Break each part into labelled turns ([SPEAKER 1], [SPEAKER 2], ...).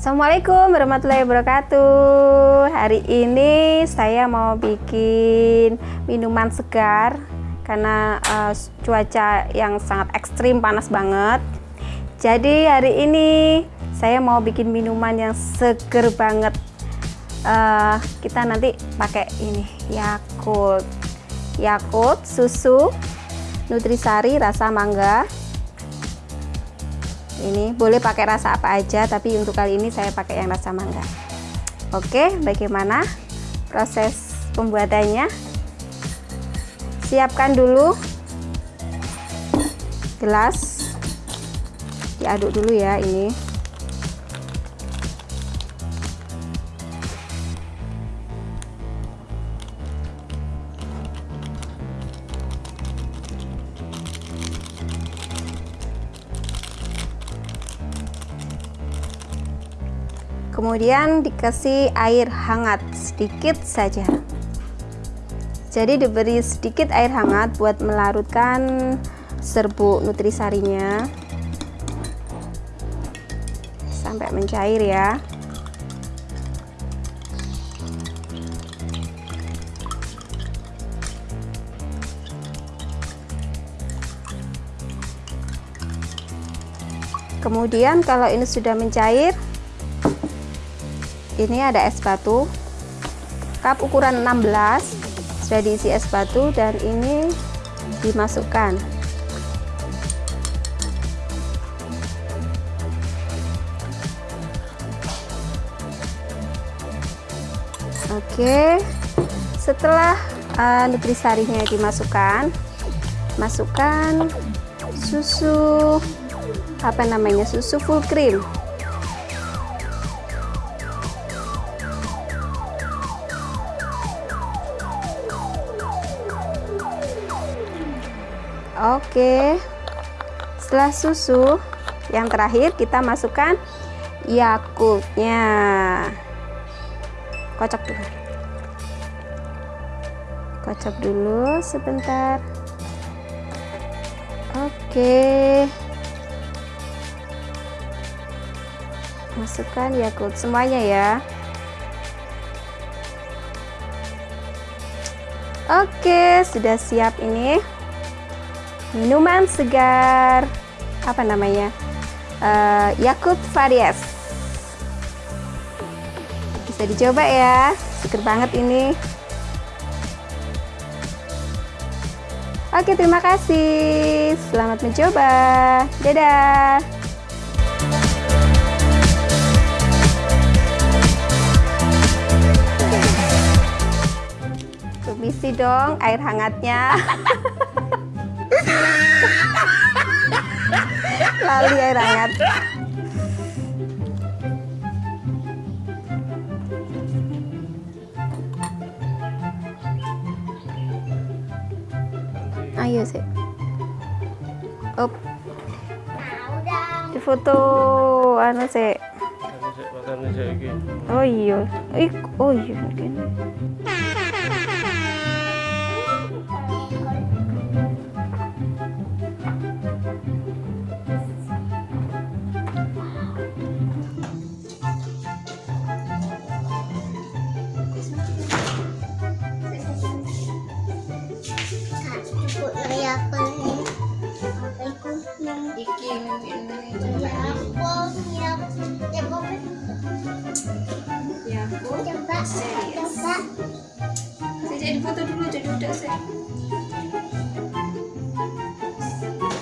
[SPEAKER 1] Assalamualaikum warahmatullahi wabarakatuh. Hari ini saya mau bikin minuman segar Karena uh, cuaca yang sangat ekstrim panas banget. Jadi hari ini saya mau bikin minuman yang seger banget. Uh, Kita nanti pakai ini Yakult. Yakult, susu, nutrisari, rasa mangga ini boleh pakai rasa apa aja tapi untuk kali ini saya pakai yang rasa mangga. Oke bagaimana proses pembuatannya? Siapkan dulu gelas. Diaduk dulu ya ini kemudian dikasih air hangat sedikit saja. Jadi diberi sedikit air hangat buat melarutkan serbuk nutrisarinya. Sampai mencair ya. Kemudian kalau ini sudah mencair ini ada es batu. Cup ukuran 16 sudah diisi es batu dan ini dimasukkan. Oke. Setelah uh, nutrisarinya dimasukkan masukkan susu apa namanya susu full cream Oke. Setelah susu, yang terakhir kita masukkan Yakultnya. Kocok dulu. Kocok dulu sebentar. Oke. Masukkan Yakult semuanya ya. Oke, sudah siap ini minuman segar. Apa namanya? Uh, Yakult Varies. Bisa dicoba ya. Seger banget ini. Oke terima kasih. Selamat mencoba. Dadah. Permisi dong air hangatnya Lali air hangat. Ayo sih. Up. Di foto anu sih. Oh iya. Ik, oh iya.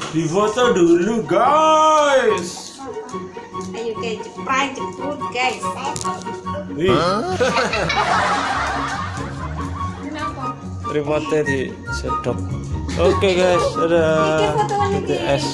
[SPEAKER 2] di foto dulu guys.
[SPEAKER 1] Ayo guys cepat cepet guys
[SPEAKER 2] remote di sedot oke okay, guys ada
[SPEAKER 1] BTS